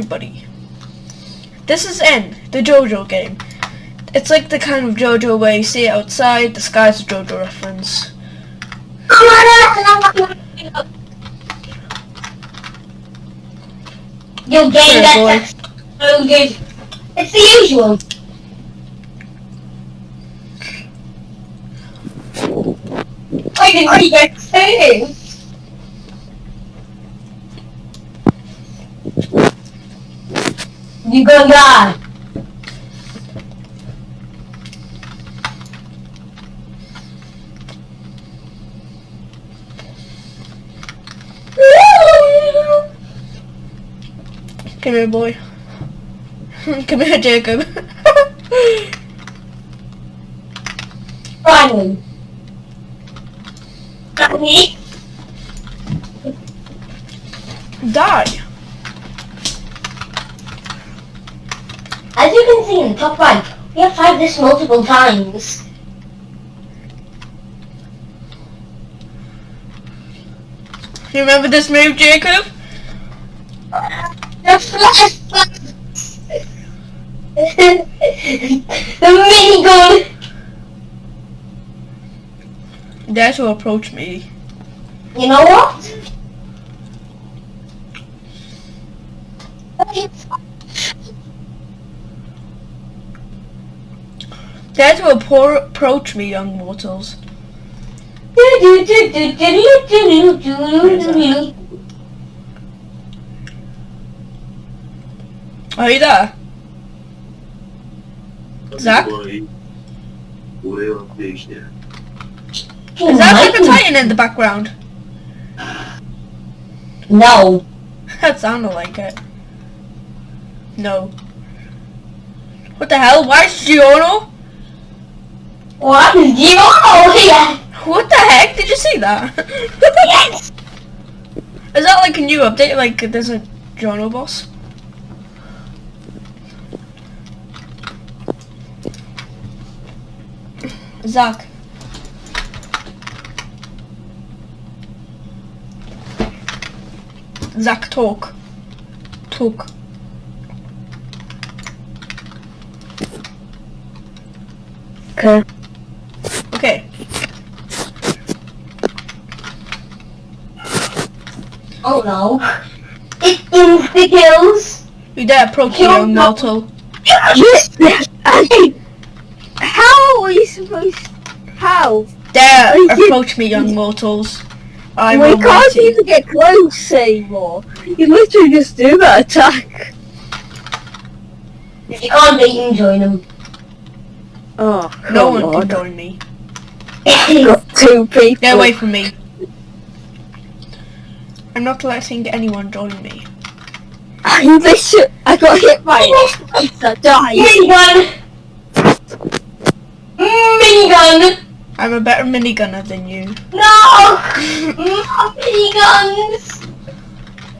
everybody. This is N, the JoJo game. It's like the kind of JoJo where you see it outside, the sky's a JoJo reference. Your game Sure, gets exploded. It's the usual. I didn't really get excited. You gonna die. Come here, boy. Come here, Jacob. Finally. Finally. Die. As you can see in the top right, we have tried this multiple times. You remember this move, Jacob? The flash The minigun Dare to approach me. You know what? Dare to appro- approach me, young mortals. Are you there? Zach? Is that like a titan in the background? No. That sounded like it. No. What the hell? Why is Giorno? What is you oh yeah. What the heck? Did you see that? Yes. Is that like a new update? Like there's a Giorno boss? Zach. Zach, talk. Talk. Okay. Okay. Oh no. It insta kills. You dare approach me, young mortal. I- How are you supposed? How? Dare you- approach me, young mortals. I we can't mighty. even get close anymore. You literally just do that attack. If you can't beat him, join him. Oh, No one on. can join me. Got two people. Get away from me. I'm not letting anyone join me. I literally, I got hit by it. I died. Minigun! Minigun! I'm a better minigunner than you. No! Not miniguns!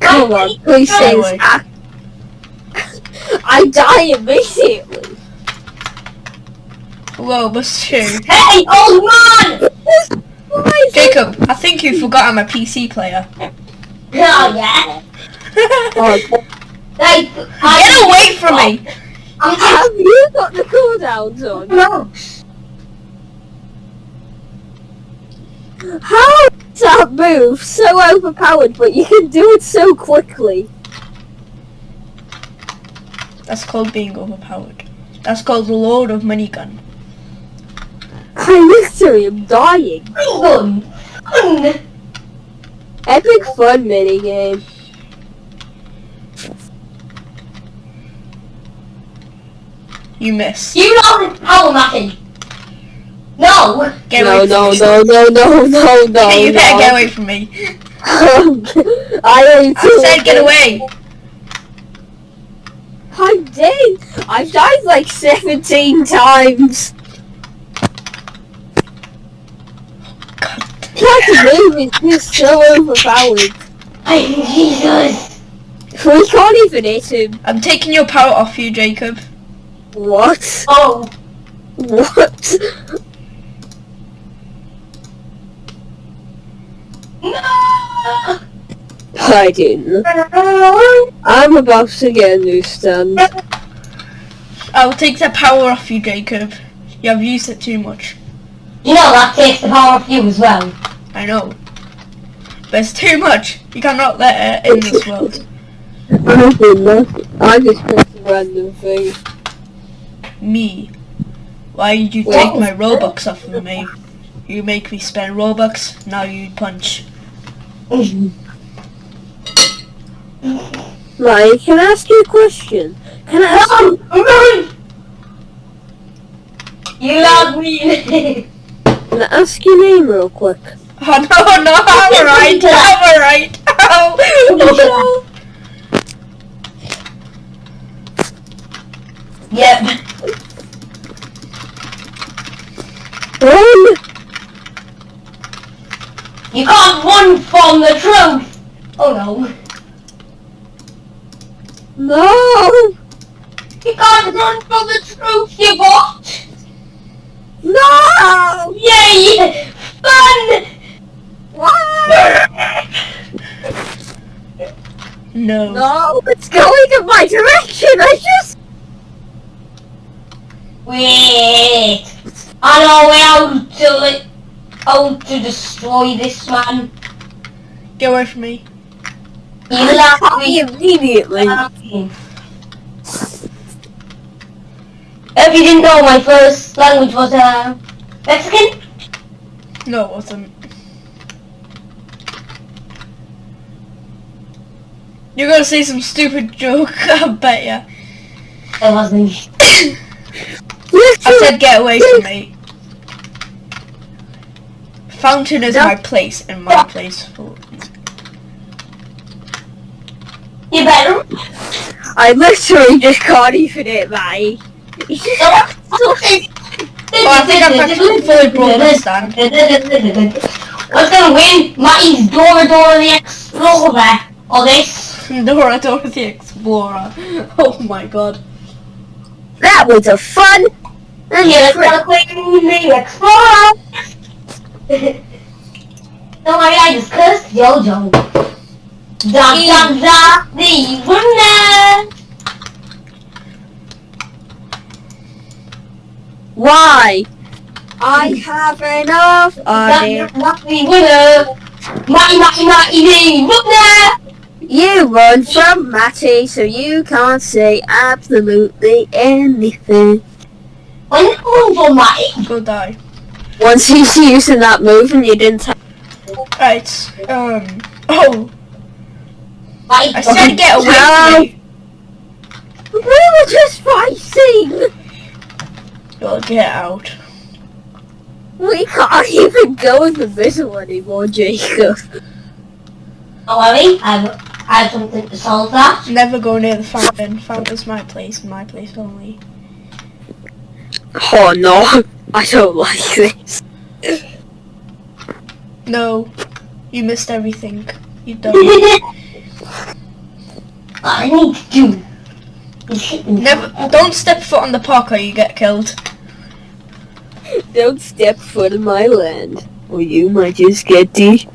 Come on, please say away. I die immediately. Whoa, that's true. Hey, old man! Why is it- Jacob, I think you forgot I'm a PC player. Oh, yeah. Oh, Like, Get away from me! I'm have you got the cooldowns on? No. How is that move so overpowered, but you can do it so quickly? That's called being overpowered. That's called the Lord of Minigun. I literally am dying. Minigun! Gun! Epic fun minigame. You miss. You know this power mapping! No! Get no, away no, from no, no, no, no, no, me. you better get away from me. I am I said get away. I'm dead. I've died like 17 times. God. That move is just so overpowered. I'm Jesus! We can't even hit him. I'm taking your power off you, Jacob. What? Oh! What? No! hiding. I'm about to get a new stand. I'll take the power off you, Jacob. You have used it too much. You know that takes the power off you as well. I know. But it's too much. You cannot let it in this world. I did nothing. I just pressed a random thing. Me. Why did you What? take my Robux off of me? You make me spend Robux, now you punch. Mike, can I ask you a question? Can I ask you? Run! You love me. Can I ask your name real quick? Oh no, no, I'm alright, I'm alright. Ow. yep. Run! You can't run from the truth. Oh no. No! You can't run from the truth, you bot. No! Yay! Fun! Why? No. No, it's going in my direction. I just. Wait. I know how to li- how to destroy this man. Get away from me. You laugh me. immediately. If you didn't know, my first language was uh, Mexican. No, it wasn't. You're gonna say some stupid joke, I bet ya. It wasn't. I said get away from me. Fountain is my place, and my place. For You better. I literally just can't even hit my. Oh, I think I've actually fully broken the stand. What's gonna win? Matty's Dora Dora the Explorer. Or this. Dora Dora the Explorer. Oh my god. That was a fun. And Yeah, trick. let's quick the Explorer. Don't worry, I just cursed Jojo. Da da da, the winner. Why? I have enough Da idea. da, the winner. Matty, Matty, Matty, the winner. You run from Matty, so you can't say absolutely anything. When you going for Matty? Go die. Once he's using that move and you didn't have Right. Um. Oh, Matty, I said get away Hello? from me. We were just fighting! Well, get out. We can't even go in the middle anymore, Jacob. Don't worry, I've, I have something to solve that. Never go near the fountain. Fountain's my place, my place only. Oh no, I don't like this. No, you missed everything. You don't. I need to do is hit them. Never. Don't step foot on the park or you get killed. Don't step foot in my land, or you might just get de-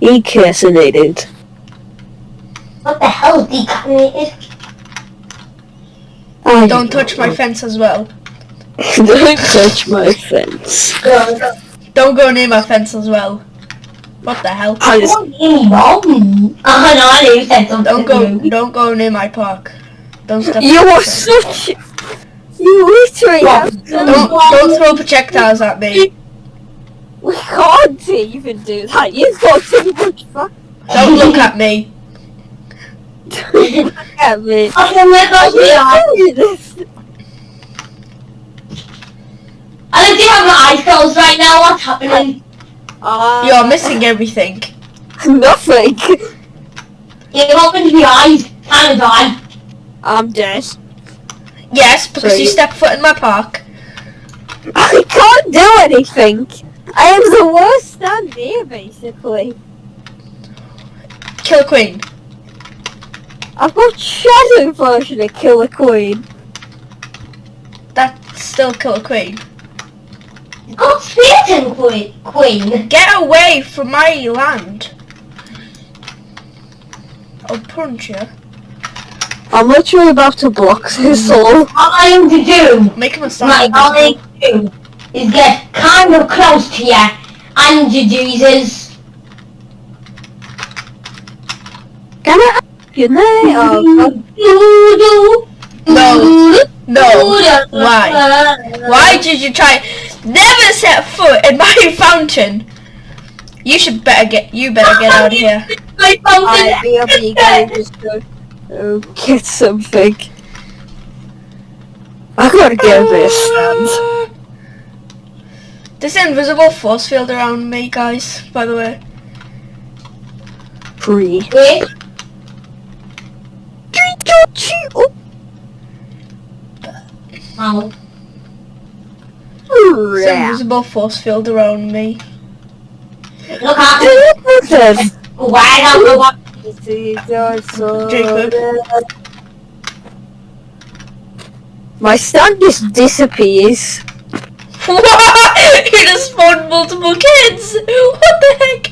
decasinated. What the hell is decaffeinated? I Don't touch my fence as well. Don't touch my fence. Don't go near my fence as well. What the hell? I just Don't give me wrong. Oh no, I knew you said something. Don't go. Don't go near my park. Don't step. You are fence. such. You literally have Don't done. don't throw projectiles at me. We can't even do that. You've got too much fun. Don't look at me. Don't look at me. I can let go of your eyes. do this. I literally have my eyes closed right now. What's happening? Uh, You're missing everything. nothing. You opened your eyes. Time to die. I'm dead. Yes, because Sorry. you stepped foot in my park. I can't do anything. I am the worst stand here, basically. Kill Queen. I've got shadow version of Killer Queen. That's still Kill Queen. Got Queen. Queen. Get away from my land. I'll punch you. I'm literally about to block this all. All I am to do, Make him a right, stand. all I am to do is get kind of close to you and you Jesus. Can I ask your name? Oh, No. No. Why? Why did you try? Never set foot in my fountain. You should better get. You better get out of here. My I be up fountain. you guys just go oh, get something. I gotta get a bit of stand. This invisible force field around me, guys. By the way. Free. Wait, This crap. invisible force field around me. look at Listen. Why don't know what Jacob. My stand just disappears. What? You just spawned multiple kids. What the heck?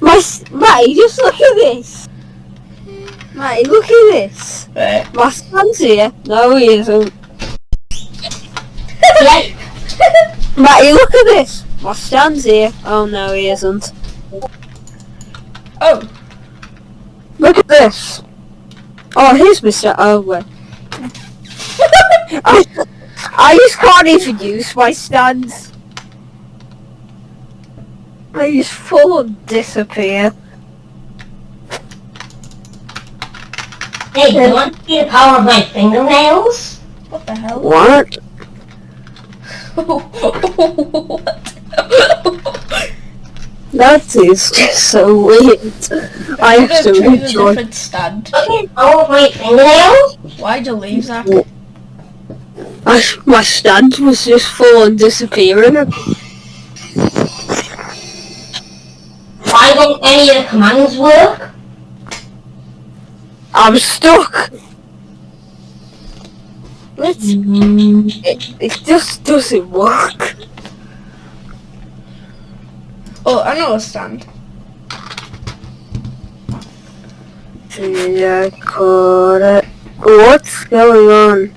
My Matty, just look at this. Matty, look at this. Right. My stand's here. No, he isn't. Yeah. Matty, look at this. My stand's here. Oh no, he isn't. Oh. Look at this. Oh, here's Mr. Oh. I, I just can't even use my stands. They just full of disappear. Hey, do you want to see the power of my fingernails? What the hell? What? what? That is just so weird. I have Could've to chosen a enjoy. different stand. Look at the my fingernails? Why'd you leave, Zach? I, my stand was just full and disappearing. Why don't any of the commands work? I'm stuck. Let's. Mm-hmm. It, it just doesn't work. Oh, I know a stand. Yeah, caught it. What's going on?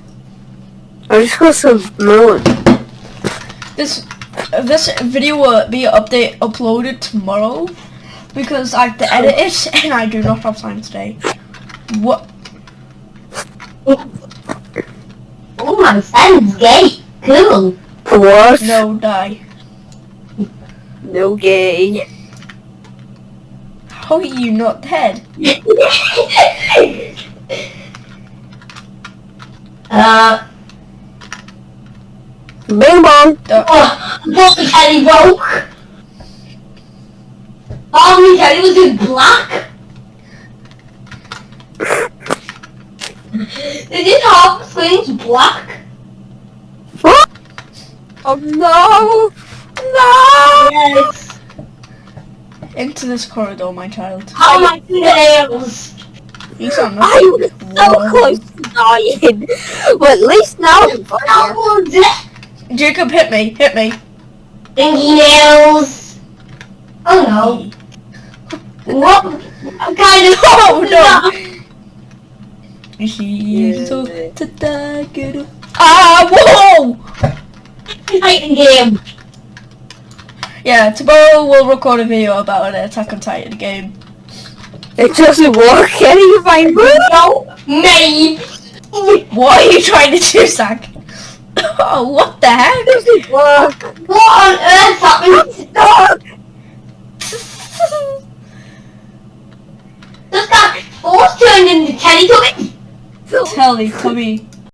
I just got some melon. This this video will be update uploaded tomorrow because I have to edit it and I do not have time today. What? Oh, my son's gay. Cool. What? No, die. No gay. How are you not dead? uh, Bing bong. oh, Bobby Kelly broke. Bobby Kelly was in black. Did you half the screen's black? Oh no! No! Yes. Into this corridor, my child. How are my nails! You sound I was so Whoa. close to dying. But at least now I'm fine. Jacob, hit me, hit me. Stinky nails. Oh no. What kind of Oh no! He's so to die, get up. Ah, whoa! Titan game. Yeah, tomorrow we'll record a video about an Attack on Titan game. It doesn't work. Can you find me? No, me. What are you trying to do, Zach? oh, what the heck? It doesn't work. What on earth happened? Stop! Just got force turned into Teletubbies. Teletubby.